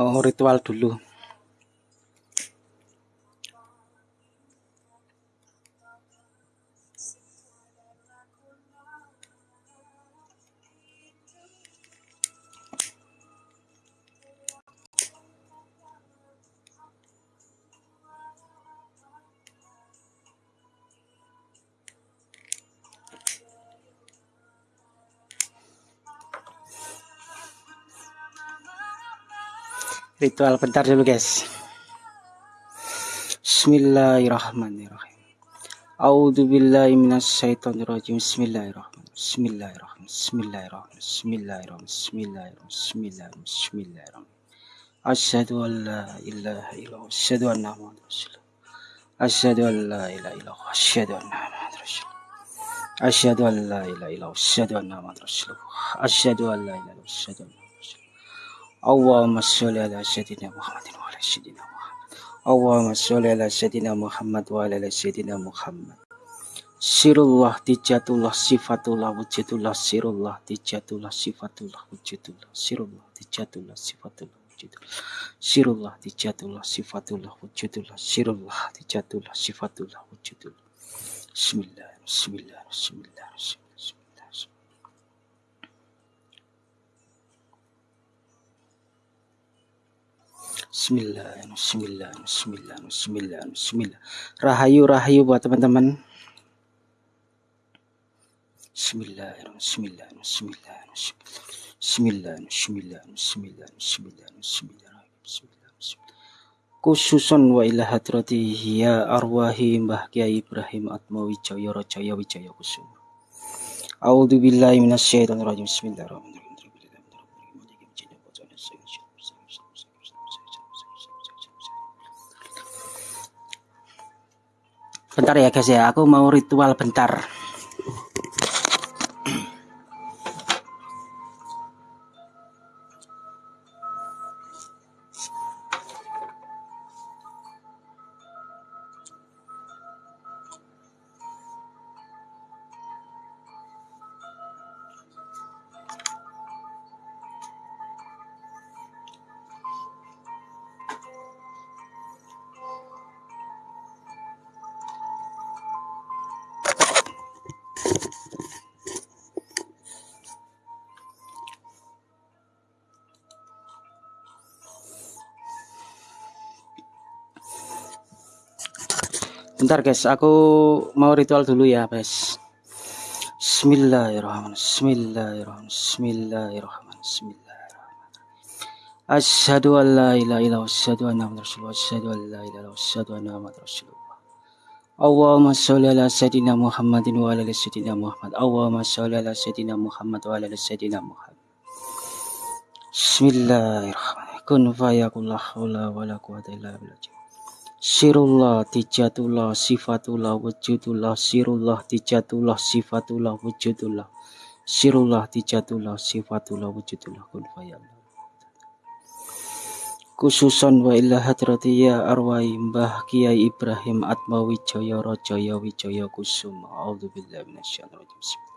oh, ritual dulu. Ritual bentar dulu guys. Bismillahirrahmanirrahim. A'udzu billahi minasyaitonir rajim. Bismillahirrahmanirrahim. Bismillahirrahmanirrahim. Bismillahirrahmanirrahim. Bismillahirrahmanirrahim. Bismillahirrahmanirrahim. Bismillahirrahmanirrahim Asyhadu an la ilaha illallah. Asyhadu anna muhammadar rasulullah. Asyhadu an la ilaha illallah. Asyhadu anna muhammadar rasulullah. Asyhadu an la ilaha illallah. Asyhadu anna muhammadar rasulullah. Asyhadu an la ilaha illallah. Asyhadu anna اللهم صل على سيدنا محمد وعلى سيدنا محمد اللهم صل على سيدنا محمد وعلى سيدنا محمد Sirullah, tijatullah, sifatullah, wujudullah, sirullah, tijatullah, sifatullah, wujudullah, sirullah, tijatullah, sifatullah, wujudullah, sirullah, tijatullah, sifatullah, wujudullah, sirullah, tijatullah, sifatullah, wujudullah. Bismillah, bismillah, bismillah, bismillah. Bismillah, Bismillah, Bismillah, Bismillah, Bismillah. Rahayu, rahayu buat teman-teman. Bismillah, Bismillah, Bismillah, Bismillah, Bismillah, Bismillah, Bismillah, Bismillah, Bismillah, Khususon wa ila hadrati ya arwahi Mbah Kiai Ibrahim Atmawi Jaya Rajaya Wijaya Kusuma. A'udzu billahi minasyaitonir rajim. Bismillahirrahmanirrahim. Bentar ya guys ya, aku mau ritual bentar. Bentar guys, aku mau ritual dulu ya guys. Bismillahirrahmanirrahim. Bismillahirrahmanirrahim. Bismillahirrahmanirrahim. Bismillahirrahmanirrahim. Asyhadu an la ilaha illallah wa asyhadu anna muhammadar rasulullah. Asyhadu an la ilaha illallah wa asyhadu anna muhammadar rasulullah. Allahumma sholli ala sayyidina Muhammadin wa ala sayyidina Muhammad. Allahumma sholli ala sayyidina Muhammad wa ala sayyidina Muhammad. Bismillahirrahmanirrahim. Kun fayakun la haula wa la quwwata illa billah. Sirullah dijatullah sifatullah wujudullah sirullah dijatullah sifatullah wujudullah sirullah dijatullah sifatullah wujudullah fayallah khususan wa illa hadrati ya arwai Mbah Kiai Ibrahim Atmawi Jaya Rajaya Wijaya Kusuma. A'udzubillahi minasyaitonir rajim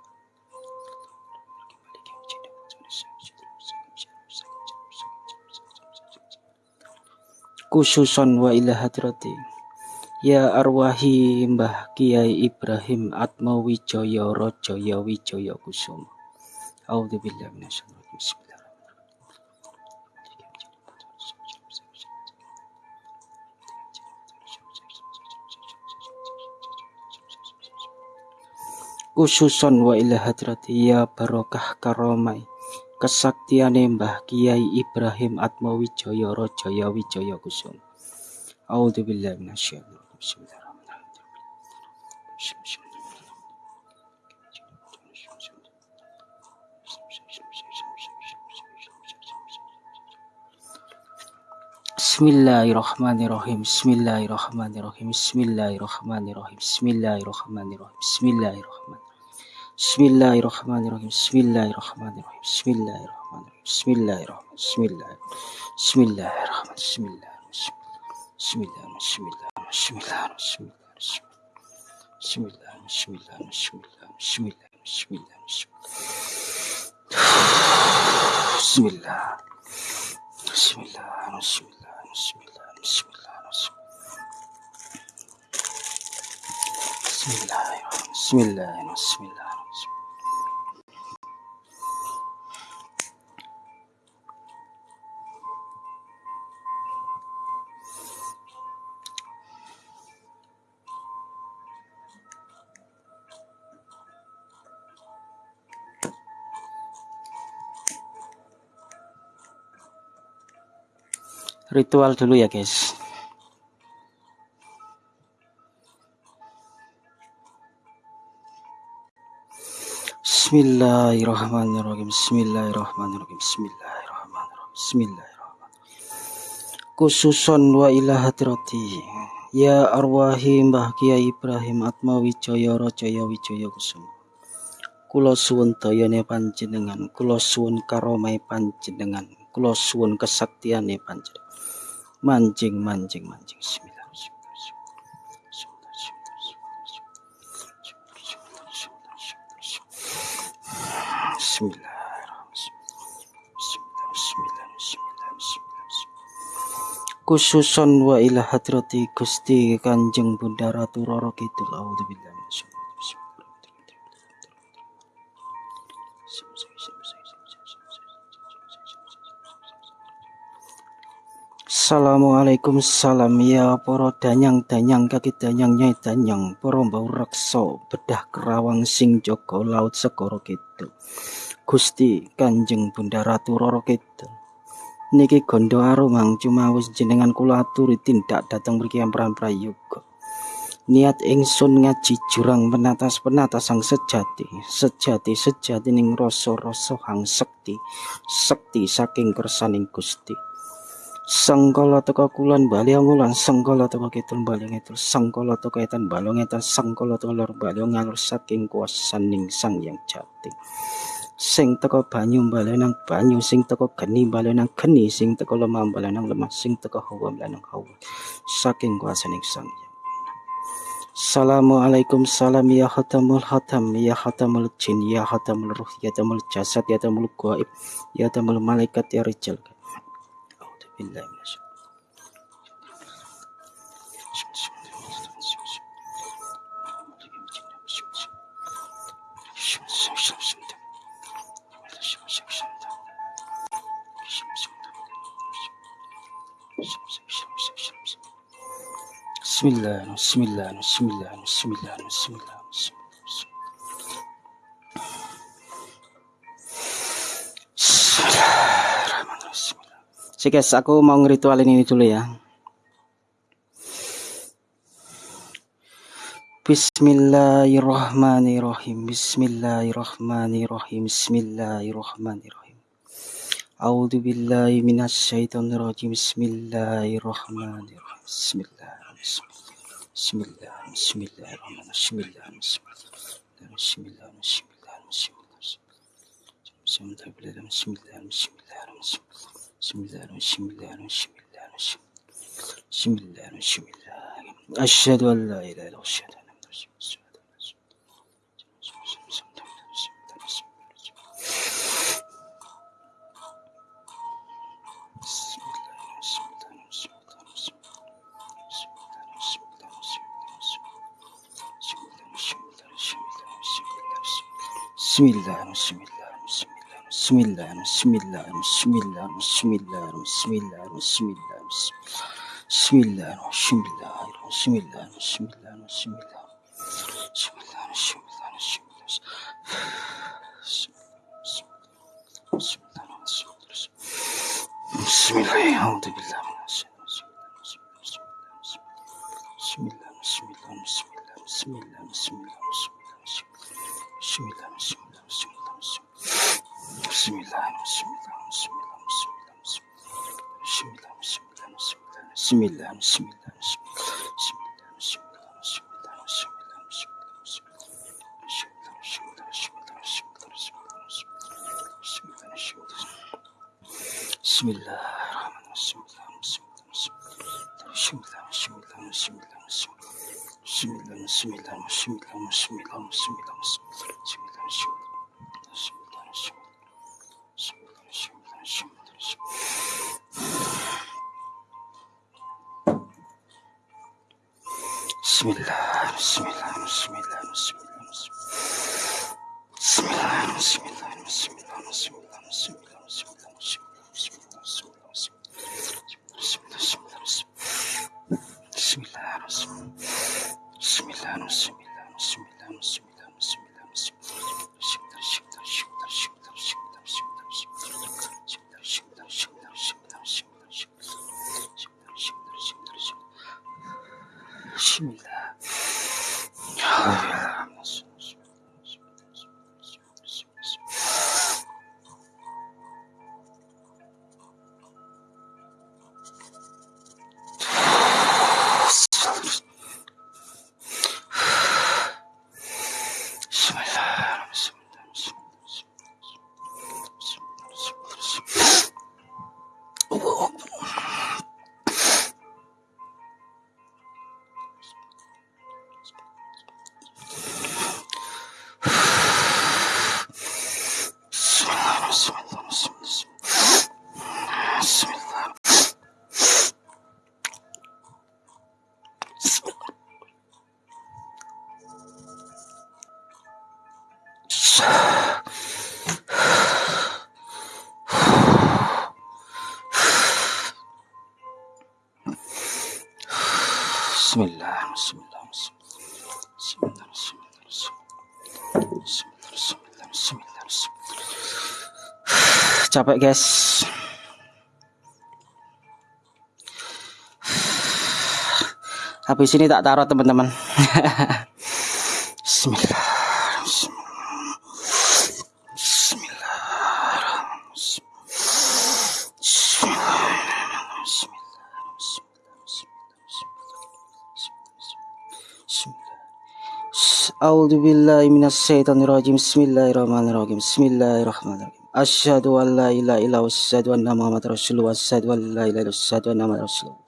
khususon wa ila hadrati. Ya arwahi Mbah Kiai Ibrahim Atma Wijaya Rajaya Wijaya Kusuma A'udzubillahi minasyaitonir Khususon wa ila hadrati. Ya barokah karomai kesaktiane Mbah Kiai Ibrahim Atmawijaya Rajaya Wijaya Kusuma. A'udzubillahi minasyaitonir Bismillahirrahmanirrahim. Bismillahirrahmanirrahim. Bismillahirrahmanirrahim. Bismillahirrahmanirrahim. Bismillahirrahmanirrahim. Bismillahirrahmanirrahim. بسم الله الرحمن الرحيم بسم الله الرحمن الرحيم بسم الله الرحمن الرحيم بسم الله الرحمن بسم الله بسم الله الرحمن بسم الله بسم الله بسم الله بسم الله بسم الله بسم الله بسم الله بسم الله بسم الله بسم الله بسم الله بسم الله بسم الله بسم الله بسم الله بسم الله بسم الله بسم الله بسم الله Ritual dulu ya guys. Bismillahirrahmanirrahim. Bismillahirrahmanirrahim. Bismillahirrahmanirrahim. Bismillahirrahmanirrahim. Khususon wa ila hadrati. Ya arwahi Mbah Kiai Ibrahim Atma Wijaya Rajaya Wijaya Kusuma. Kula suwun dayane panjenengan, kula karomai panjenengan, kula suwun kesaktiane panjenengan mancing mancing mancing khususon wa ila hadrati Gusti Kanjeng Bunda Ratu Roro Kidul Auzubillahi Assalamualaikum salam ya poro danyang danyang kaki danyang nyai danyang poro bau rekso bedah kerawang sing joko laut segoro gitu Gusti Kanjeng Bunda Ratu Roro gitu niki gondo arumang cuma wis jenengan kula aturi tindak datang mriki ampran prayoga niat ingsun ngaji jurang penatas penatas sang sejati sejati sejati ning rasa rasa hang sekti sekti saking kersaning Gusti Sangkala teka kulon bali ngulan sangkala teka kidul bali ngidul sangkala teka etan balong etan sangkala teka lor bali ngalur saking kuasaning sang yang jati. Sing teka banyu bali nang banyu sing teka geni bali nang geni sing teka lemah bali nang lemah sing teka hawa bali nang hawa saking kuasaning sang yang Assalamualaikum salam ya khatamul khatam ya khatamul jin ya khatamul ruh ya tamul jasad ya tamul gaib ya tamul malaikat ya rijal billahi mineşşeytanirracim. Bismillahirrahmanirrahim. Bismillahirrahmanirrahim. Bismillahirrahmanirrahim. Bismillahirrahmanirrahim. Si guys, aku mau ngeritualin ini dulu ya. Bismillahirrahmanirrahim. Bismillahirrahmanirrahim. Bismillahirrahmanirrahim. A'udzu billahi minasyaitonir rajim. Bismillahirrahmanirrahim. Bismillah. Bismillah. Bismillahirrahmanirrahim. Bismillah. Bismillah. Bismillah. Bismillah. Bismillah. Bismillah. Bismillah. Bismillah. Bismillahirrahmanirrahim. Bismillahirrahmanirrahim. Bismillahirrahmanirrahim. Bismillahirrahmanirrahim. Bismillahirrahmanirrahim. Eşhedü en la ilahe illallah. Eşhedü en Bismillahirrahmanirrahim. Bismillahirrahmanirrahim. Bismillahirrahmanirrahim. Bismillahirrahmanirrahim. Bismillahirrahmanirrahim. Bismillahirrahmanirrahim. Bismillahirrahmanirrahim. Bismillahirrahmanirrahim. Bismillahirrahmanirrahim. Bismillahirrahmanirrahim. Bismillahirrahmanirrahim. Bismillahirrahmanirrahim. Bismillahirrahmanirrahim. Bismillahirrahmanirrahim. Bismillahirrahmanirrahim. Bismillahirrahmanirrahim. Bismillahirrahmanirrahim. Bismillahirrahmanirrahim. Bismillahirrahmanirrahim. Bismillahirrahmanirrahim. Bismillahirrahmanirrahim. Bismillah, Bismillah, Bismillah, Capek guys. Habis ini tak taruh teman-teman. Bismillah. Billahi rajim. Bismillahirrahmanirrahim. Bismillahirrahmanirrahim. Asyhadu an la ilaha illallah asyhadu anna Muhammadar Rasulullah asyhadu an la ilaha illallah asyhadu anna Muhammadar Rasulullah.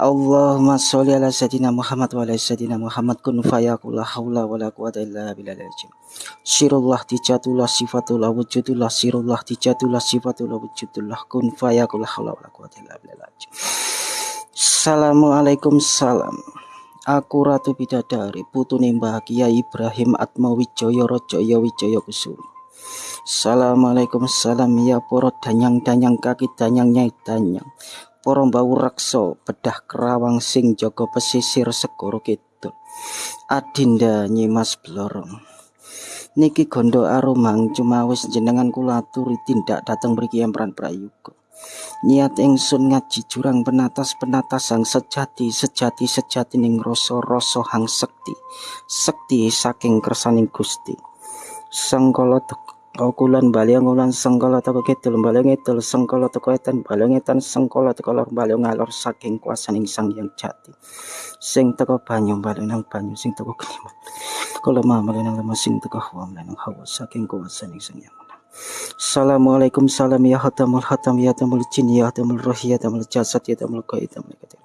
Allahumma sholli ala sayyidina Muhammad wa ala sayyidina Muhammad kun fayakul la haula wa la quwata illa billahil. Sirullah dijatullah sifatullah wujudullah sirullah dijatullah sifatullah wujudullah kun fayakul la haula wa la quwata illa billahil. Assalamualaikum salam. Aku Ratu Bidadari, putune Kiai Ibrahim Atmawijaya Raja Wijaya Kusuma. Assalamualaikum salam ya poro danyang-danyang kaki danyang nyai danyang. Para mbau reksa bedah kerawang sing jaga pesisir segara kidul. Adinda Nyimas Blorong. Niki gondo arumang cuma wis jenengan kula aturi tindak dateng mriki Empran Prayuga. Niat ingsun ngaji jurang penatas penatas sang sejati sejati sejati ning rasa rasa hang sekti sekti saking kersaning Gusti. Sangkala Okulan baliang ulan sengkala teko kidul baliang ngidul sengkala teko etan baliang etan sengkala teko lor baliang ngalor saking kuasaning sang yang jati. Sing teko banyu baliang nang banyu sing teko kelimat. Lemah baliang nang lemah sing teko hawa nang hawa saking kuasaning sang yang. Assalamualaikum salam ya hatamul hatam ya hatamul jin ya hatamul roh ya hatamul jasad ya hatamul qaid ya hatamul qaid.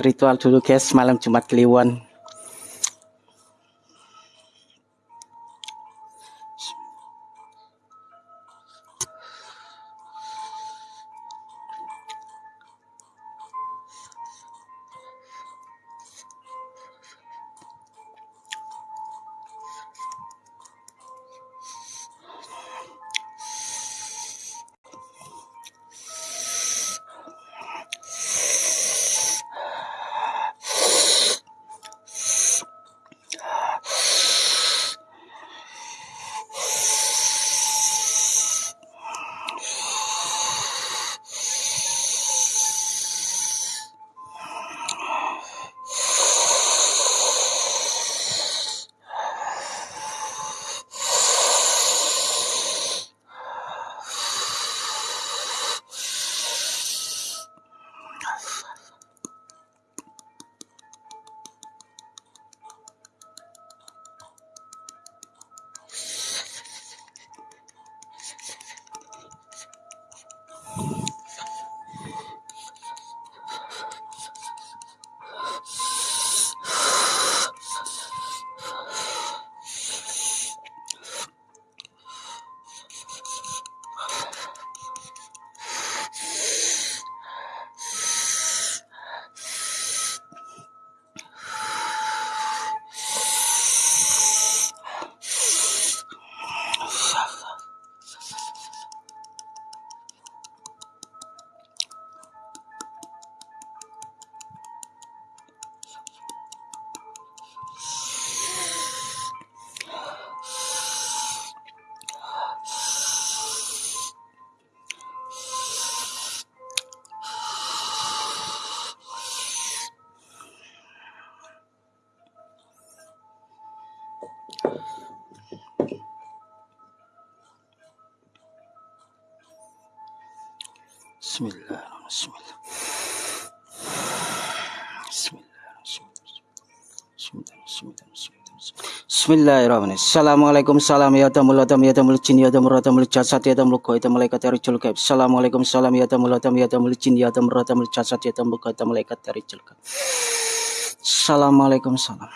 Ritual dulu guys, malam Jumat Kliwon. Bismillahirrahmanirrahim. Assalamualaikum salam ya tamul adam ya tamul jin ya tamul tamul jasad ya tamul tamul malaikat ya rijul gaib. Assalamualaikum salam ya tamul adam ya tamul jin ya tamul tamul jasad ya tamul tamul malaikat ya rijul gaib. Assalamualaikum salam.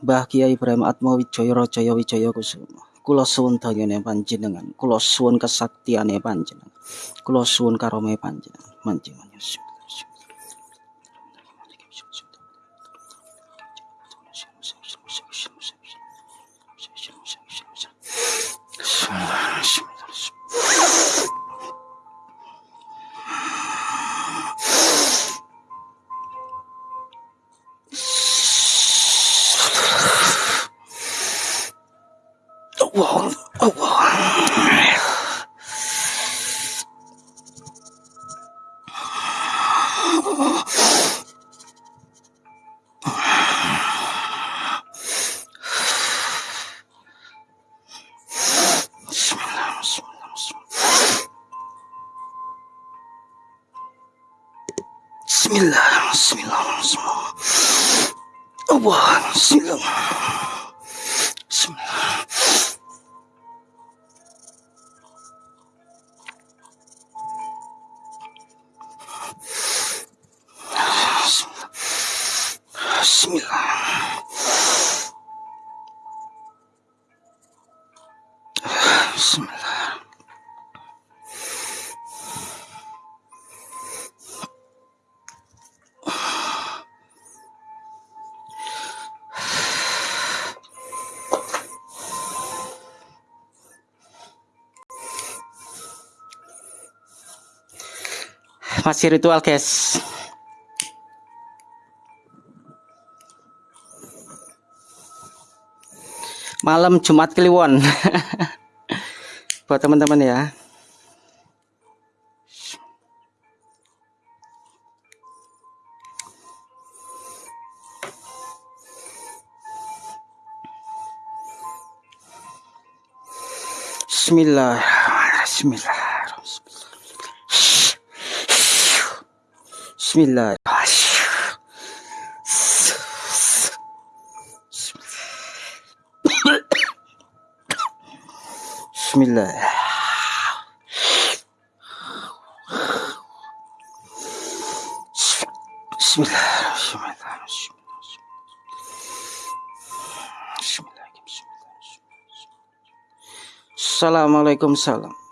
Mbah Kiai Ibrahim Atmo Wijaya Rajaya Wijaya Kusuma. Kula suwun panjenengan, kula suwun kesaktiane panjenengan. Kula suwun karome panjenengan. Manjenengan. Allah, Masih ritual, guys. Malam Jumat Kliwon. Buat teman-teman ya. Bismillah. Bismillah. Bismillah. Bismillah. Assalamualaikum salam.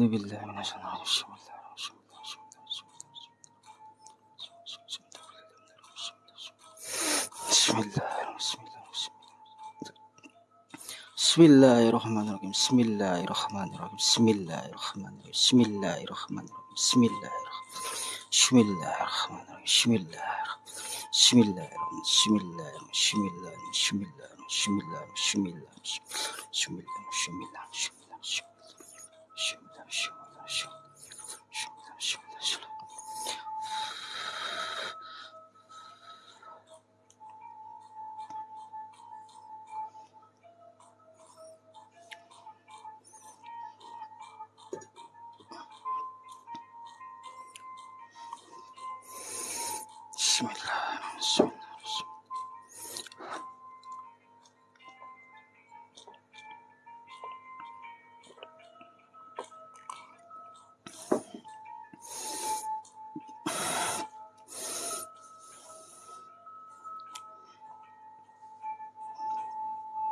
أعوذ بالله من الشيطان الرجيم بسم الله بسم الله بسم الله الرحمن الرحيم بسم الله الرحمن الرحيم بسم الله الرحمن الرحيم بسم الله الرحمن الرحيم بسم الله بسم الله الرحمن الرحيم بسم الله بسم الله بسم الله بسم الله بسم الله بسم الله بسم الله بسم الله بسم الله 是我的手。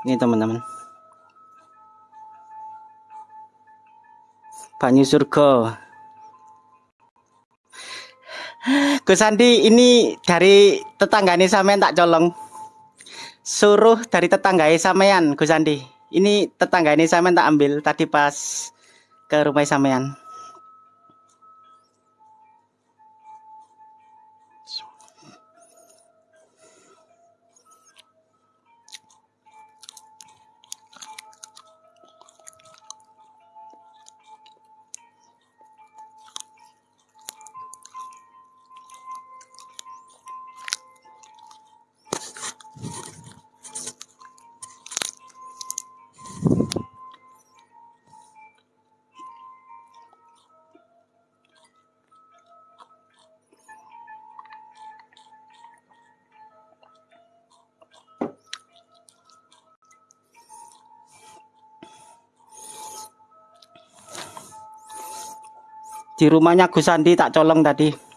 Ini teman-teman. Banyu surga. Gus Andi ini dari tetanggane sampean tak colong. Suruh dari tetangga sampean Gus Andi. Ini tetanggane sampean tak ambil tadi pas ke rumah sampean. Di rumahnya Gus Andi tak colong tadi.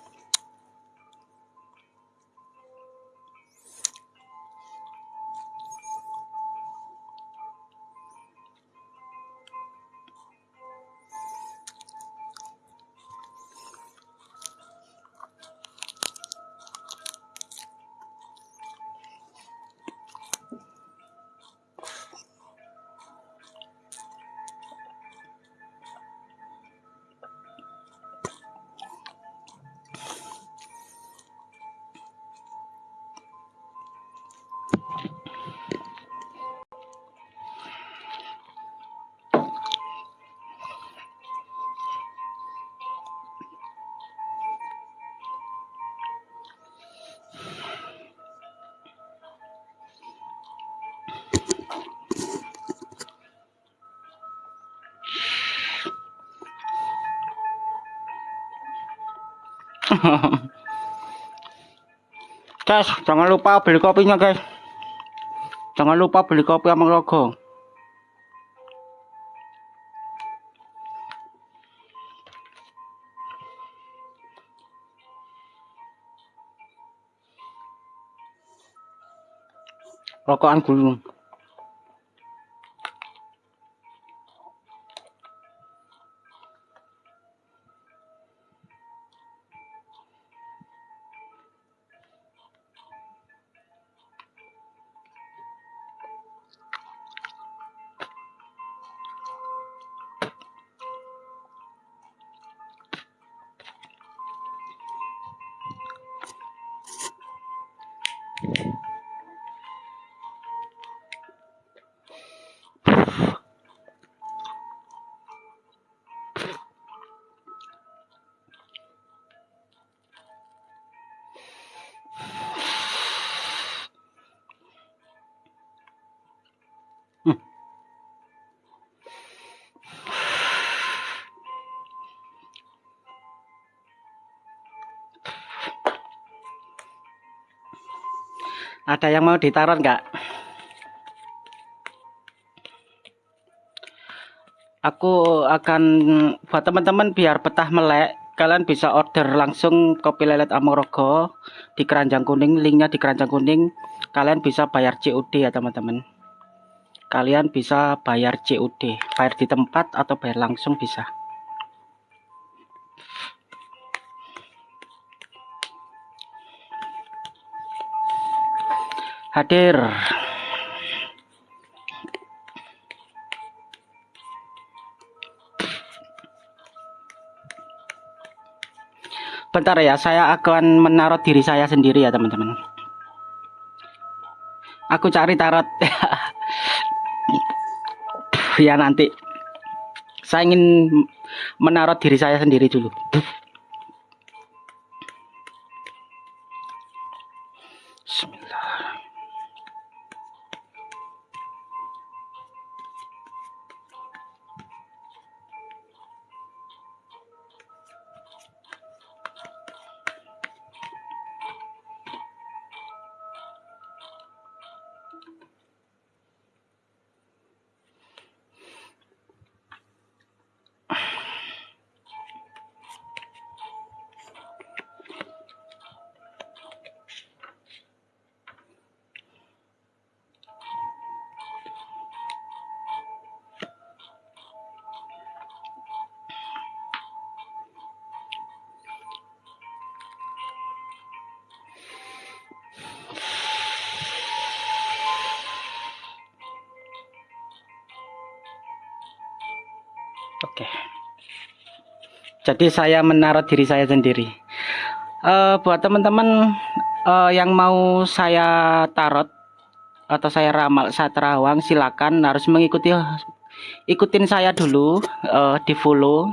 guys, jangan lupa beli kopinya guys. Jangan lupa beli kopi sama logo. Rokokan gulung. Ada yang mau ditaruh nggak? Aku akan buat teman-teman biar betah melek. Kalian bisa order langsung kopi lelet Amorogo di keranjang kuning. Linknya di keranjang kuning. Kalian bisa bayar COD ya teman-teman. Kalian bisa bayar COD, bayar di tempat atau bayar langsung bisa. Hadir. Bentar ya saya akan menaruh diri saya sendiri ya teman-teman. Aku cari tarot. Ya nanti. Saya ingin menaruh diri saya sendiri dulu Oke. Jadi saya menaruh diri saya sendiri. Uh, buat teman-teman uh, yang mau saya tarot atau saya ramal saat terawang silakan harus mengikuti ikutin saya dulu uh, di follow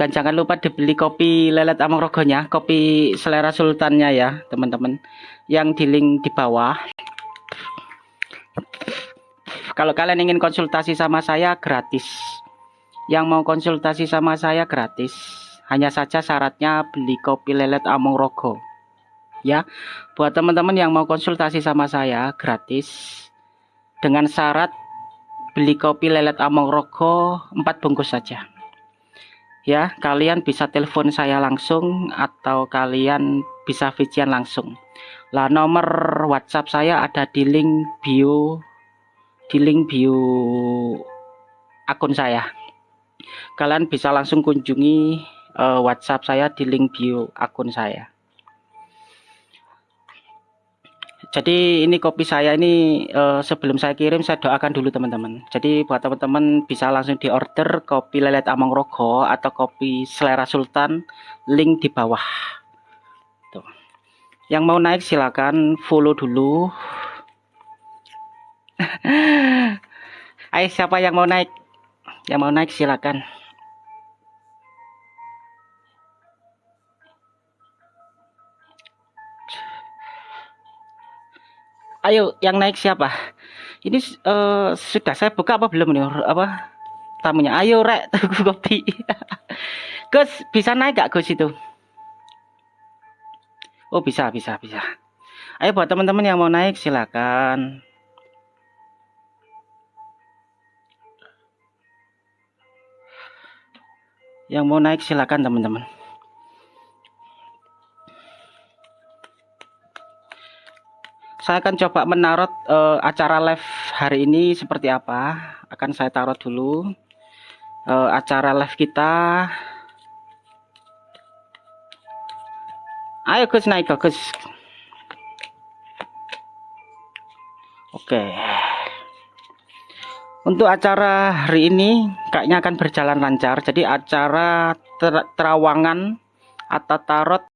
dan jangan lupa dibeli kopi lelet amang rogonya kopi selera sultannya ya teman-teman yang di link di bawah kalau kalian ingin konsultasi sama saya gratis yang mau konsultasi sama saya gratis. Hanya saja syaratnya beli kopi lelet Among Rogo. Ya, buat teman-teman yang mau konsultasi sama saya gratis dengan syarat beli kopi lelet Among Rogo 4 bungkus saja. Ya, kalian bisa telepon saya langsung atau kalian bisa vijian langsung. Lah nomor WhatsApp saya ada di link bio di link bio akun saya kalian bisa langsung kunjungi uh, WhatsApp saya di link bio akun saya. Jadi ini kopi saya ini uh, sebelum saya kirim saya doakan dulu teman-teman. Jadi buat teman-teman bisa langsung di order kopi lelet Amang Rogo atau kopi selera Sultan link di bawah. Tuh. Yang mau naik silakan follow dulu. Ayo siapa yang mau naik? Yang mau naik silakan. Ayo, yang naik siapa? Ini uh, sudah saya buka apa belum nih? Apa tamunya? Ayo, rek, tunggu kopi. Gus, bisa naik gak Gus itu? Oh, bisa, bisa, bisa. Ayo buat teman-teman yang mau naik silakan. Yang mau naik silakan teman-teman. saya akan coba menarot uh, acara live hari ini seperti apa. Akan saya taruh dulu. Uh, acara live kita. Ayo Gus naik Gus. Oke untuk acara hari ini kayaknya akan berjalan lancar. Jadi acara ter terawangan atau tarot